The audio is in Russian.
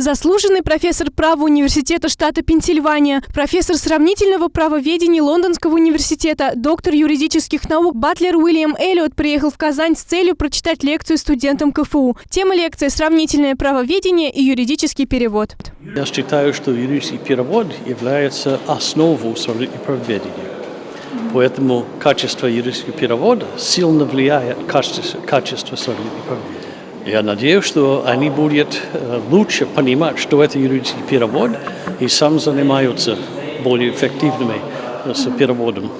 Заслуженный профессор права университета штата Пенсильвания, профессор сравнительного правоведения Лондонского университета, доктор юридических наук Батлер Уильям Эллиот приехал в Казань с целью прочитать лекцию студентам КФУ. Тема лекции «Сравнительное правоведение и юридический перевод». Я считаю, что юридический перевод является основой сравнительного правоведения. Поэтому качество юридического перевода сильно влияет на качество, сравнительного правоведения. Я надеюсь, что они будут э, лучше понимать, что это юридический перевод, и сам занимаются более эффективными с переводом.